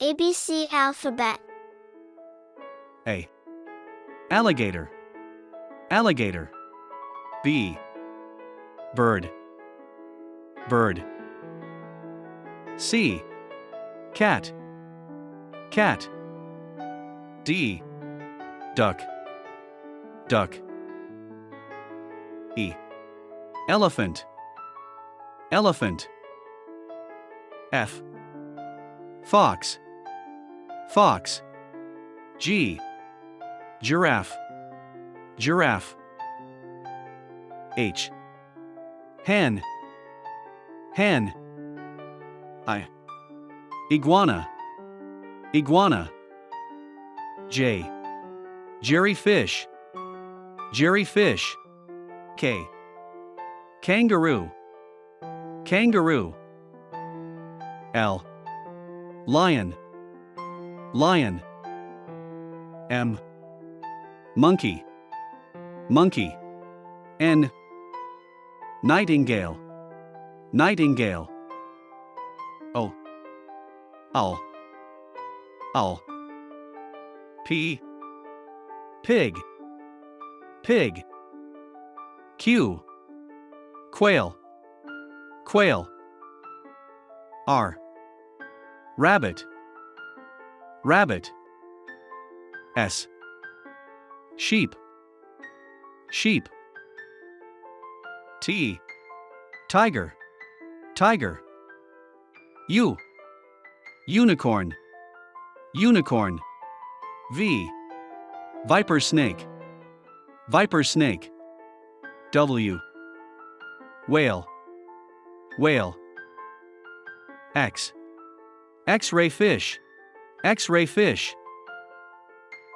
ABC alphabet. A. Alligator. Alligator. B. Bird. Bird. C. Cat. Cat. D. Duck. Duck. E. Elephant. Elephant. F. Fox. Fox. G. Giraffe. Giraffe. H. Hen. Hen. I. Iguana. Iguana. J. Jerryfish. Jerryfish. K. Kangaroo. Kangaroo. L. Lion. Lion. M. Monkey. Monkey. N. Nightingale. Nightingale. O. Owl. Owl. P. Pig. Pig. Q. Quail. Quail. R. Rabbit. Rabbit. S. Sheep. Sheep. T. Tiger. Tiger. U. Unicorn. Unicorn. V. Viper snake. Viper snake. W. Whale. Whale. X. X-ray fish. X-ray fish.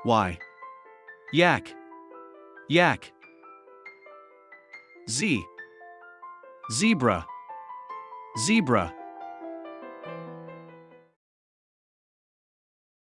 Y. Yak. Yak. Z. Zebra. Zebra.